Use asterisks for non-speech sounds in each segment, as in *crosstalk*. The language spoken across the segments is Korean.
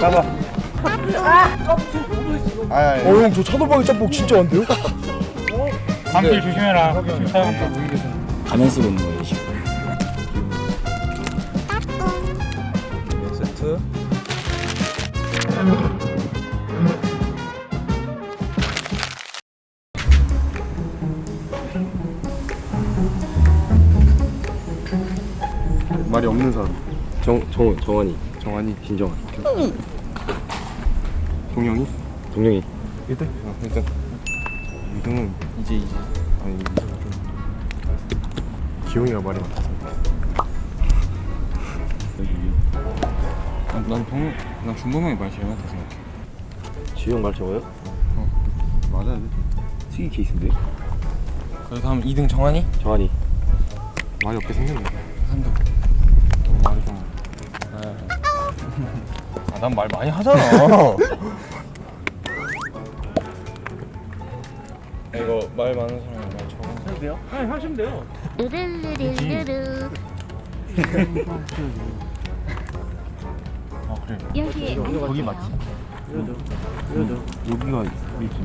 가봐. 아, 예. 어형 저 차돌박이 짬뽕 진짜 안 돼요? 밤길 조심해라. 지금 차가 가면 쓰고 있는 거예요 지금 세트 말이 없는 사람. 정, 정, 정원이 정한이, 신정원 동영이. 동영이 1등? 아, 일단 2등은 이제 이제 아니 이제 좀 기용이가 말이 많아서. 난, 난 동, 난 준범형이 말이 제일 많다 생각해. 지영 말 적어요? 맞아야 돼. 특이 케이스인데 그래서 하면 2등 정한이? 정환이 말이 없게 생겼네. 한다. 좀 말이 좀. 아, 난말 많이 하잖아. *laughs* 이거 말 많은 사람이 말 적은. 으르르르르르 아 그래. 여기에 거기 맞지? 여기가 우리 집.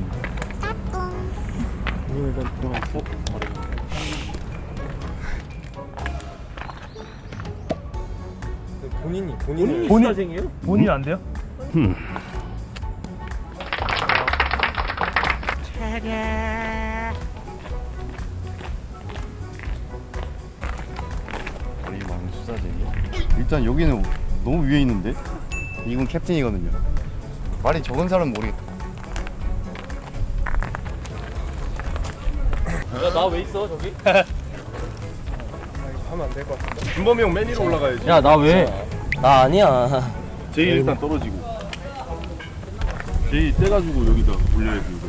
본인이 본인이 본인 본인 안 돼요? 머리 많은 수사쟁이. 일단 여기는 너무 위에 있는데 이건 캡틴이거든요. 말이 적은 사람은 모르겠다. 나 왜 있어 저기? *laughs* 하면 안 될 것 같은데. 준범이 형맨 위로 올라가야지. 야 나 왜? 나 아니야. 제일 일단 떨어지고. 제일 떼가지고 여기다 올려야지 이거.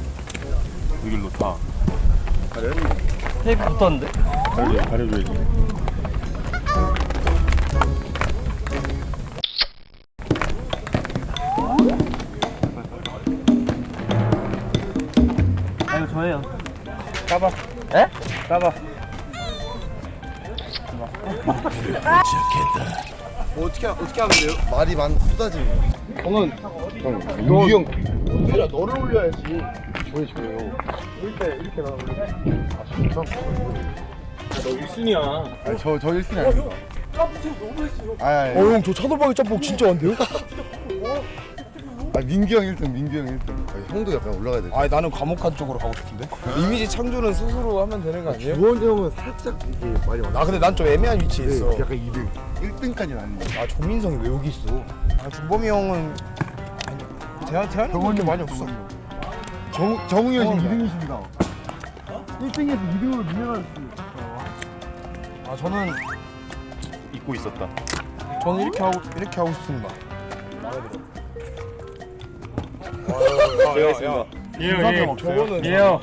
여기로 다. 테이프 붙었는데? 가려, 가려줘야지. 아 이거 저예요. 까봐. 에? 까봐 *laughs* 뭐 어떻게 어떻게 하면 돼요? 말이 많 쏟아지는 거. 형은 형 유형. 내가 너를 올려야지. 저희 저요. 이렇게 이렇게 나 올려. 아 진짜? 너 1순위야. 아니 저저 1순위 아닙니다. 아, 아, 어형저 차돌박이 짬뽕 진짜 안 돼요? *laughs* 아 민규 형 1등, 민규 형 1등. 아, 형도 약간 올라가야 돼. 아니 나는 과목한 쪽으로 가고 싶은데 이미지 창조는 스스로 하면 되는 거 아니에요? 주원 형은 살짝 이게 많아. 아 근데 난 좀 애매한 위치에 있어 네, 약간 2등. 1등까지는 아닌데. 아 조민성이 왜 여기 있어? 아 준범이 형은 대한 대한이 그렇게 많이 없어. 정 정우 형이 어, 지금 2등이십니다. 1등에서 2등으로 밀려났어. 아 저는 잊고 있었다 저는 이렇게 하고 이렇게 하고 싶습니다. 제가 있습니다 예요 예. 예요.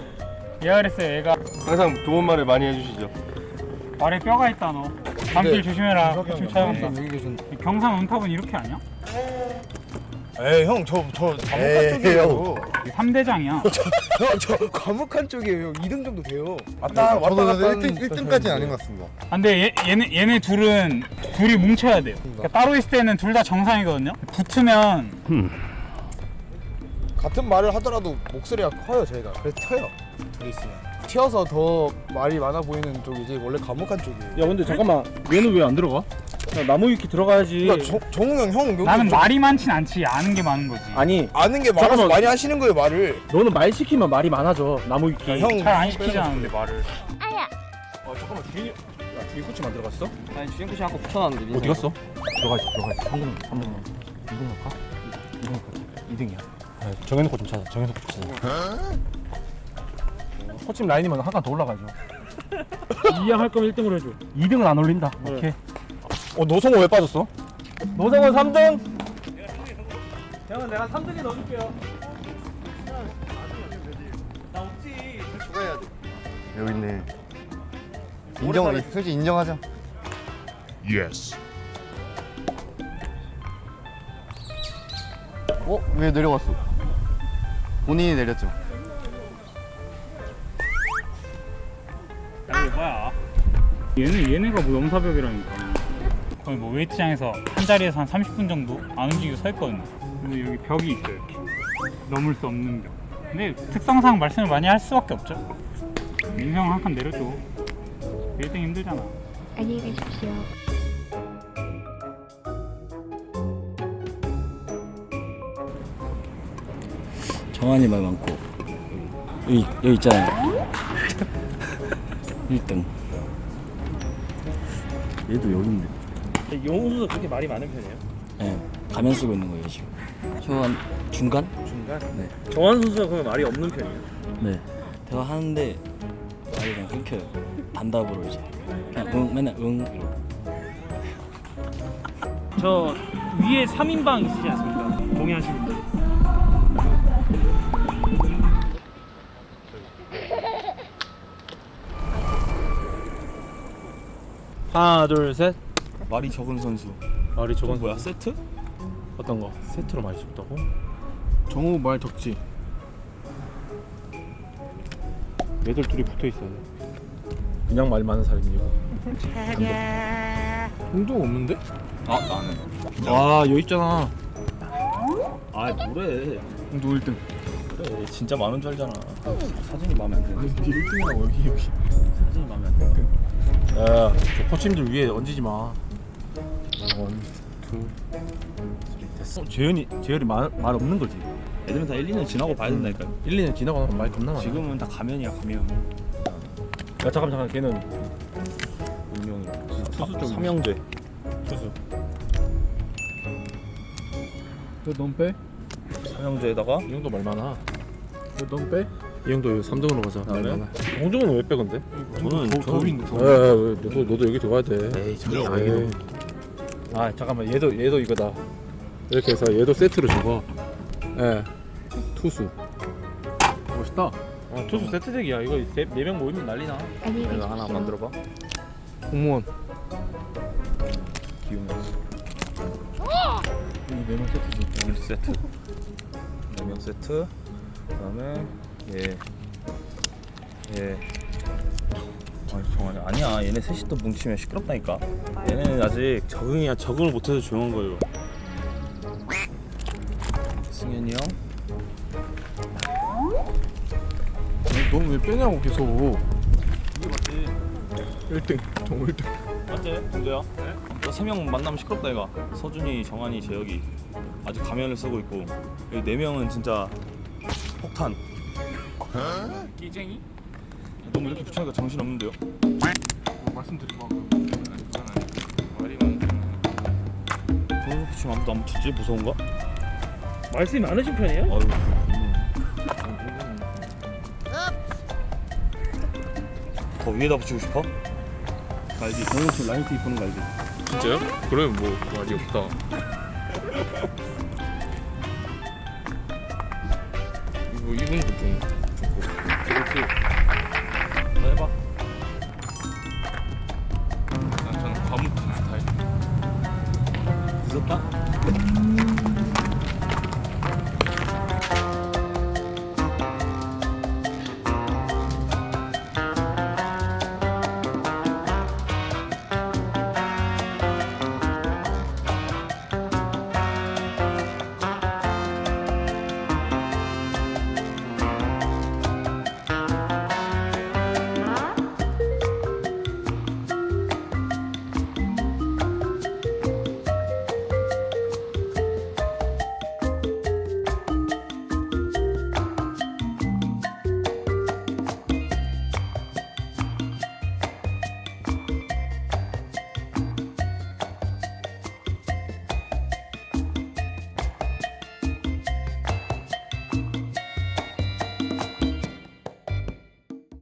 예야 그랬어요 얘가 항상 좋은 말을 많이 해주시죠 발에 뼈가 있다 너. 밤길 조심해라. 지금. 여기 계신. 경상 은탑은 이렇게 아니야? 에이 형저저 과묵한 에이, 쪽이에요. 3대장이야. 형저 과묵한 쪽이에요. 형 2등 정도 돼요. 왔다 왔다 갔다 1등 1등까지는 아닌 것 같습니다. 아, 근데 얘, 얘네 얘네 둘은 둘이 뭉쳐야 돼요. 그러니까 따로 있을 때는 둘 다 정상이거든요. 붙으면 같은 말을 하더라도 목소리가 커요 저희가. 그래서 튀어요. 둘이 있으면. 튀어서 더 말이 많아 보이는 쪽이지 원래 과묵한 쪽이에요. 야 근데 잠깐만 얘는 왜 안 들어가? 야, 나무 위키 들어가야지. 그러니까 정- 정우 형, 형 여기 나는 좀 말이 많진 않지 아는 게 많은 거지. 아니 아는 게 많아서 잠깐만. 많이 하시는 거예요 말을. 너는 말 시키면 말이 많아져 나무 위키 야, 형잘 안 시키잖아 근데 말을. 아야 어 잠깐만 주인이 야 주인 코치 만들어 갔어? 아니 주인코시 아까 붙여놨는데 어디 갔어? 들어가야지 들어가야지 3등 3등 2등 할까? 2등 할까? 2등이야 아, 정해놓고 좀 찾아 정해놓고 좀 찾아 코치 라인이면 한 칸 더 올라가죠 *laughs* 2양 할 거면 1등으로 해줘 2등은 안 올린다 오케이 어 노성호 왜 빠졌어? 노성호 3등 형은 내가 3등에 넣어줄게요 여기 있네. 인정, 솔직히 인정하자. Yes 어? 왜 내려갔어? 본인이 내렸죠. 야, 뭐야? 얘네 얘네가 뭐 넘사벽이라니까. 거의 뭐 웨이트장에서 한 자리에서 한 30분 정도 안 움직이고 서 있거든요. 근데 여기 벽이 있어요. 이렇게. 넘을 수 없는 벽. 근데 특성상 말씀을 많이 할 수밖에 없죠. 민성 한 칸 내려줘. 1등 힘들잖아. 안녕히 계십시오. 정한이 말 많고 여기 여기 있잖아요 1등 얘도 영웅 선수 그렇게 말이 많은 편이에요? 네, 가면 쓰고 있는 거예요 지금 저한 중간? 중간? 네. 정한 선수가 그러면 말이 없는 편이에요? 네 대화하는데 말이 그냥 끊겨요 반답으로 이제 그냥 응 맨날 응 이러고 저 위에 3인방 있으지 않습니까? 동의하시는 분. 하나 둘셋. 말이 적은 선수. 말이 저건 뭐야 세트? 어떤 거? 세트로 많이 줬다고? 정우 말 적지. 얘들 둘이 붙어 있어야 돼. 그냥 말 많은 사람이고. 운동 없는데? 아 나는. 아 여기 있잖아. 아 뭐래. 운동 1등 그래 진짜 많은 줄 알잖아. 사진이 마음에 안 드네. 1등이라고 여기 여기. 사진이 마음에 안 드네. 야저 코치님들 위에 얹지 마. 원, 투, 쓰리 됐어. 어, 재현이 재현이 말, 말 없는 거지. 애들은 다 1, 2년 지나고 봐야 된다니까 1, 2년 지나고 나면 말 겁나 많아. 지금은 다 가면이야 가면. 야 잠깐 잠깐 걔는. 운명이라 투수 쪽 삼형제. 투수. 너넌 빼? 삼형제에다가? 이 형도 말 많아 너넌 빼? 이 형도 3등으로 가자. 말 네? 많아 홍정은 왜 빼 건데? 저는 더, 더 있는데 더. 야, 야, 왜, 너도, 너도 여기 들어가야 돼. 에이 에이. 아니고 아 잠깐만. 얘도 얘도 이거다. 이렇게 해서 얘도 세트로 적어 예. 투수. 멋있다. 아 투수 세트덱이야. 이거 4명 모이면 난리나. 내가 하나. 만들어봐. 공무원. 기운 네명 세트지 1 세트 4명 세트 그 다음에 얘 얘. 아니 정환이 아니야. 얘네 셋이 또 뭉치면 시끄럽다니까. 얘네는 아직 적응이야 적응을 못해서 조용한 거예요. 승현이 형. 넌 왜 빼냐고 계속. 이게 맞지 1등. 정우 1등. 맞지? 문제야? 너세 명 만나면 시끄럽다 이가 서준이, 정한이, 재혁이. 아직 가면을 쓰고 있고. 여기 네 명은 진짜 끼쟁이? 너무 이렇게 붙여니까 정신 없는데요? 말씀드리고 그거 붙이면 아무도 안 붙이지? 무서운가? 말씀이 많으신 편이에요? 아유 더 위에다 붙이고 싶어? 갈비 정영철 라이트 이쁘는 갈비 진짜요? 그러면 뭐 말이 없다 이거 이분도 좀 좋고 그렇지 자 해봐. 난 저는 과묵한 스타일. 늦었다?